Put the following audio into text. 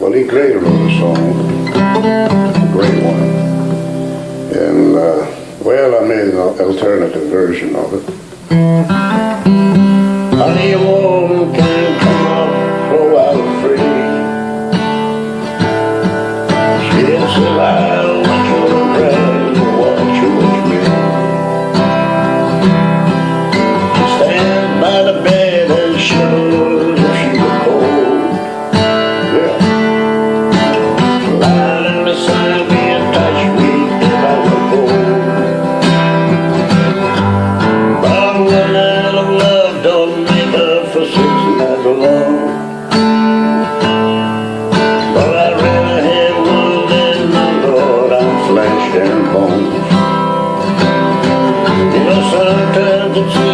Well, Lee Gray wrote a song, a great one, and uh, well, I made an alternative version of it. flesh and bones. You know, sometimes it's